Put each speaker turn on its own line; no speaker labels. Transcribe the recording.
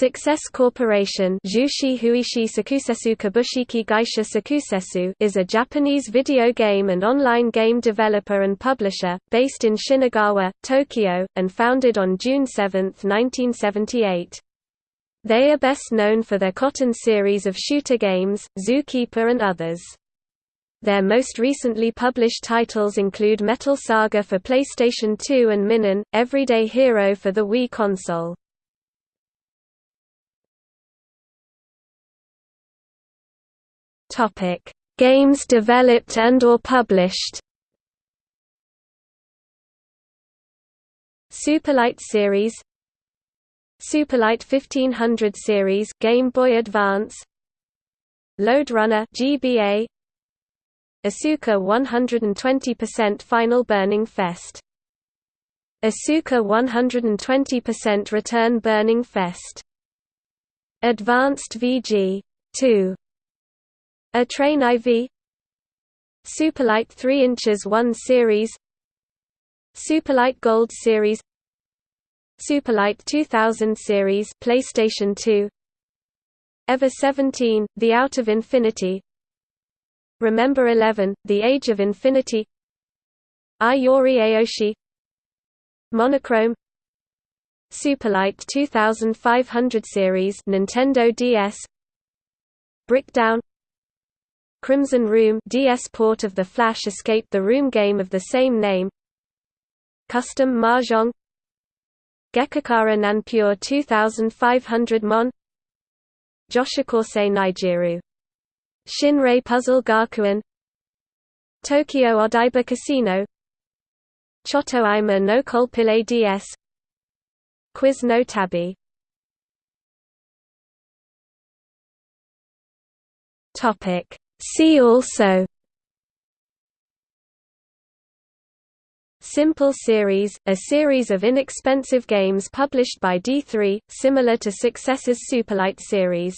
Success Corporation is a Japanese video game and online game developer and publisher, based in Shinagawa, Tokyo, and founded on June 7, 1978. They are best known for their Cotton series of shooter games, Zookeeper and others. Their most recently published titles include Metal Saga for PlayStation 2 and Minon, Everyday Hero for the Wii console. Topic: Games developed and or published. SuperLite series? SuperLite 1500 series Game Boy Advance? Lode Runner GBA Asuka 120% Final Burning Fest? Asuka 120% Return Burning Fest? Advanced VG 2 a Train IV SuperLite 3 inches 1 series. SuperLite Gold series. SuperLite 2000 series PlayStation 2 Ever 17 The Out of Infinity. Remember 11 The Age of Infinity. Ai Yori Aoshi. Monochrome. SuperLite 2500 series Nintendo DS Brickdown Crimson Room DS port of the Flash Escape the Room game of the same name. Custom Mahjong. Gekakara Nanpure 2500 Mon. Joshikosei Nijiru Shinrei Puzzle Gakuen Tokyo Odaiba Casino. Chotoima no Kolpile DS Quiz no Tabi. Topic See also Simple Series, a series of inexpensive games published by D3, similar to Success's SuperLite series